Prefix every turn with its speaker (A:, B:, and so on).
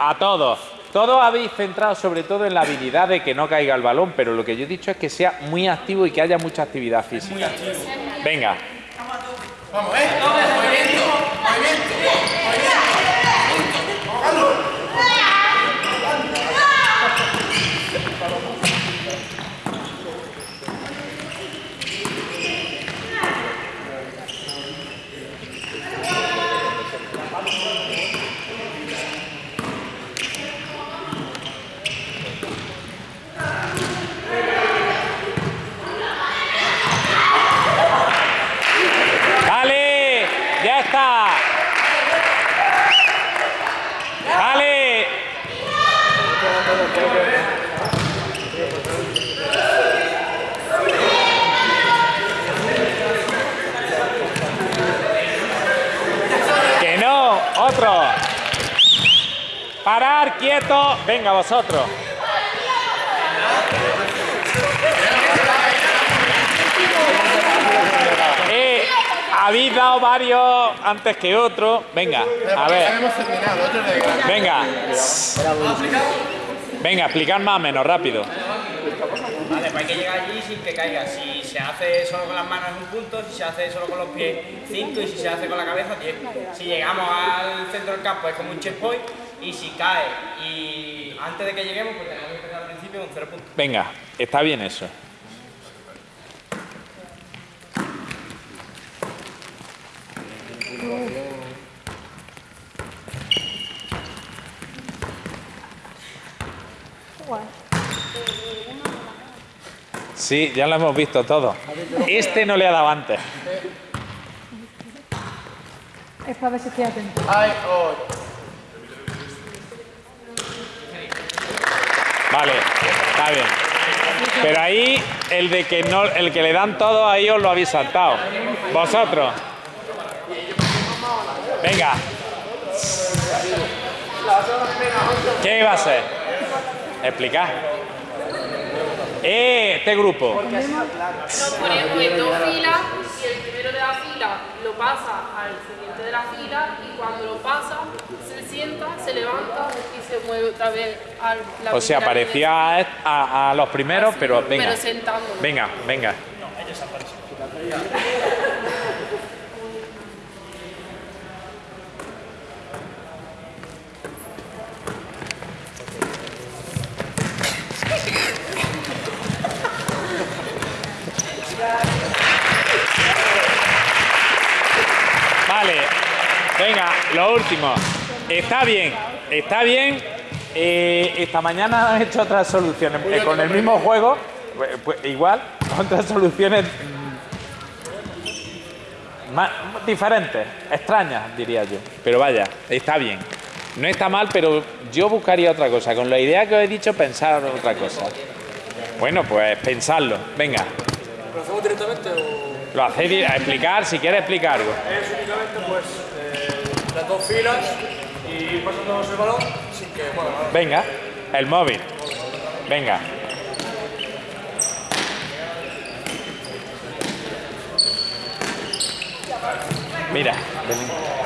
A: a todos. Todos habéis centrado sobre todo en la habilidad de que no caiga el balón, pero lo que yo he dicho es que sea muy activo y que haya mucha actividad física. Venga.
B: Vamos, ¿eh? Movimiento, movimiento, movimiento.
A: ¡Dale! ¡Ya está! ¡Dale! ¡Que no! ¡Otro! ¡Parar! ¡Quieto! ¡Venga, vosotros! Eh, habéis dado varios antes que otros. Venga, a ver.
B: otro.
A: Venga. Venga, explicar más o menos, rápido.
C: Hay que llegar allí sin que caiga. Si se hace solo con las manos es un punto, si se hace solo con los pies 5 y si se hace con la cabeza 10. Si llegamos al centro del campo es como un checkpoint y si cae y antes de que lleguemos pues tenemos que empezar al principio con 0 puntos.
A: Venga, está bien eso. Sí, ya lo hemos visto todo. Este no le ha dado antes.
D: Es para ver si estoy atento.
B: Ay, oh.
A: Vale, está bien. Pero ahí el de que no, el que le dan todo ahí os lo habéis saltado. Vosotros. Venga. ¿Qué iba a ser? Explicar. Eh, este grupo.
E: Nos ponemos en dos filas y el primero de la fila lo pasa al siguiente de la fila y cuando lo pasa se sienta, se levanta y se mueve otra vez al la
A: O sea, parecía a, a- a los primeros, pero venga.
E: Pero sentándolo.
A: Venga, venga. Vale, venga, lo último. Está bien, está bien. Eh, esta mañana han hecho otras soluciones eh, con el mismo juego, pues, pues, igual, otras soluciones mm, más, diferentes, extrañas, diría yo. Pero vaya, está bien. No está mal, pero yo buscaría otra cosa. Con la idea que os he dicho, pensar en otra cosa. Bueno, pues pensarlo. Venga.
F: ¿Lo hacemos directamente o...?
A: Lo hacéis a explicar, si quieres explicar algo.
F: Es únicamente pues eh, las dos filas y pasándonos el balón sin que... Bueno,
A: Venga, el móvil. Venga. Mira, ven.